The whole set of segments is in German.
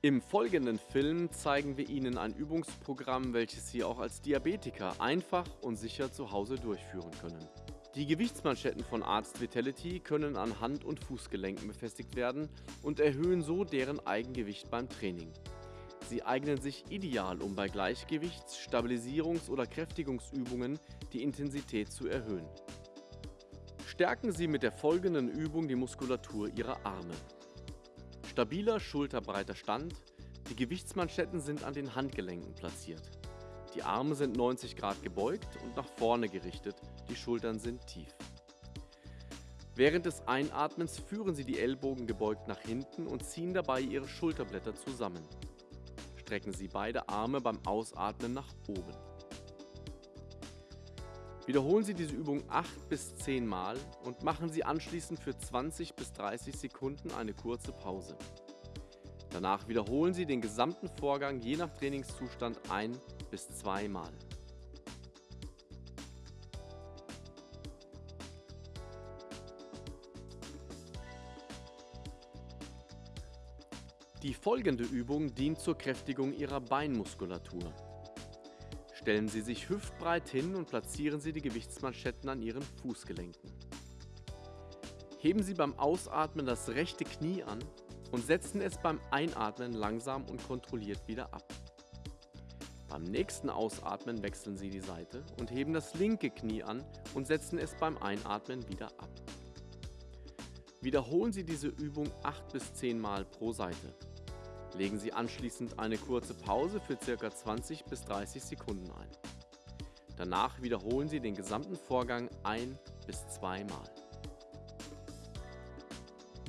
Im folgenden Film zeigen wir Ihnen ein Übungsprogramm, welches Sie auch als Diabetiker einfach und sicher zu Hause durchführen können. Die Gewichtsmanschetten von Arzt Vitality können an Hand- und Fußgelenken befestigt werden und erhöhen so deren Eigengewicht beim Training. Sie eignen sich ideal, um bei Gleichgewichts-, Stabilisierungs- oder Kräftigungsübungen die Intensität zu erhöhen. Stärken Sie mit der folgenden Übung die Muskulatur Ihrer Arme. Stabiler, schulterbreiter Stand, die Gewichtsmanschetten sind an den Handgelenken platziert. Die Arme sind 90 Grad gebeugt und nach vorne gerichtet, die Schultern sind tief. Während des Einatmens führen Sie die Ellbogen gebeugt nach hinten und ziehen dabei Ihre Schulterblätter zusammen. Strecken Sie beide Arme beim Ausatmen nach oben. Wiederholen Sie diese Übung 8 bis 10 Mal und machen Sie anschließend für 20 bis 30 Sekunden eine kurze Pause. Danach wiederholen Sie den gesamten Vorgang je nach Trainingszustand ein bis zwei Mal. Die folgende Übung dient zur Kräftigung Ihrer Beinmuskulatur. Stellen Sie sich hüftbreit hin und platzieren Sie die Gewichtsmanschetten an Ihren Fußgelenken. Heben Sie beim Ausatmen das rechte Knie an und setzen es beim Einatmen langsam und kontrolliert wieder ab. Beim nächsten Ausatmen wechseln Sie die Seite und heben das linke Knie an und setzen es beim Einatmen wieder ab. Wiederholen Sie diese Übung 8 bis 10 Mal pro Seite. Legen Sie anschließend eine kurze Pause für ca. 20 bis 30 Sekunden ein. Danach wiederholen Sie den gesamten Vorgang ein bis zwei Mal.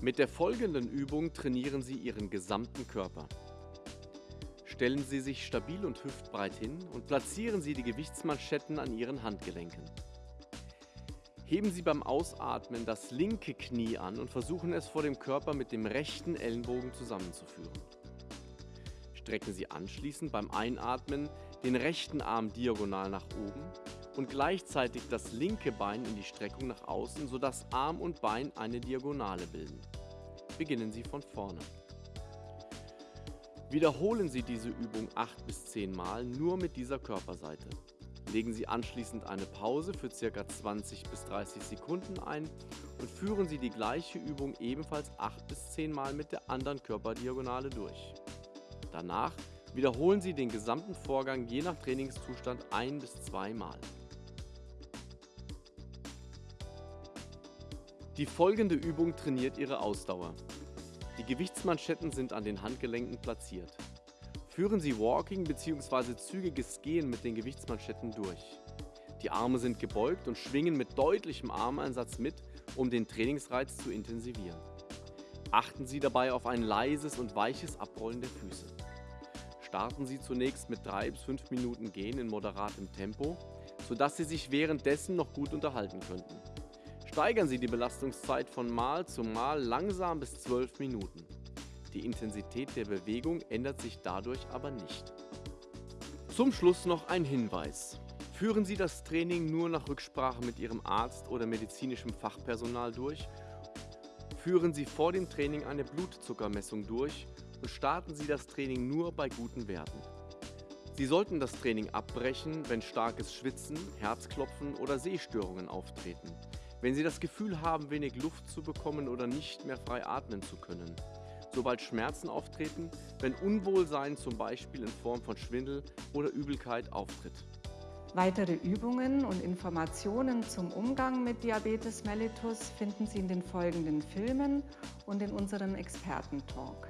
Mit der folgenden Übung trainieren Sie Ihren gesamten Körper. Stellen Sie sich stabil und hüftbreit hin und platzieren Sie die Gewichtsmanschetten an Ihren Handgelenken. Heben Sie beim Ausatmen das linke Knie an und versuchen es vor dem Körper mit dem rechten Ellenbogen zusammenzuführen. Strecken Sie anschließend beim Einatmen den rechten Arm diagonal nach oben und gleichzeitig das linke Bein in die Streckung nach außen, sodass Arm und Bein eine Diagonale bilden. Beginnen Sie von vorne. Wiederholen Sie diese Übung 8 bis 10 Mal nur mit dieser Körperseite. Legen Sie anschließend eine Pause für ca. 20 bis 30 Sekunden ein und führen Sie die gleiche Übung ebenfalls 8 bis 10 Mal mit der anderen Körperdiagonale durch. Danach wiederholen Sie den gesamten Vorgang je nach Trainingszustand ein bis zwei Mal. Die folgende Übung trainiert Ihre Ausdauer. Die Gewichtsmanschetten sind an den Handgelenken platziert. Führen Sie Walking bzw. zügiges Gehen mit den Gewichtsmanschetten durch. Die Arme sind gebeugt und schwingen mit deutlichem Armeinsatz mit, um den Trainingsreiz zu intensivieren. Achten Sie dabei auf ein leises und weiches Abrollen der Füße. Starten Sie zunächst mit 3 bis 5 Minuten Gehen in moderatem Tempo, sodass Sie sich währenddessen noch gut unterhalten könnten. Steigern Sie die Belastungszeit von Mal zu Mal langsam bis 12 Minuten. Die Intensität der Bewegung ändert sich dadurch aber nicht. Zum Schluss noch ein Hinweis. Führen Sie das Training nur nach Rücksprache mit Ihrem Arzt oder medizinischem Fachpersonal durch. Führen Sie vor dem Training eine Blutzuckermessung durch und starten Sie das Training nur bei guten Werten. Sie sollten das Training abbrechen, wenn starkes Schwitzen, Herzklopfen oder Sehstörungen auftreten wenn Sie das Gefühl haben, wenig Luft zu bekommen oder nicht mehr frei atmen zu können. Sobald Schmerzen auftreten, wenn Unwohlsein zum Beispiel in Form von Schwindel oder Übelkeit auftritt. Weitere Übungen und Informationen zum Umgang mit Diabetes mellitus finden Sie in den folgenden Filmen und in unserem Expertentalk.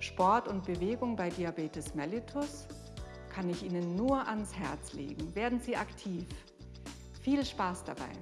Sport und Bewegung bei Diabetes mellitus kann ich Ihnen nur ans Herz legen. Werden Sie aktiv. Viel Spaß dabei!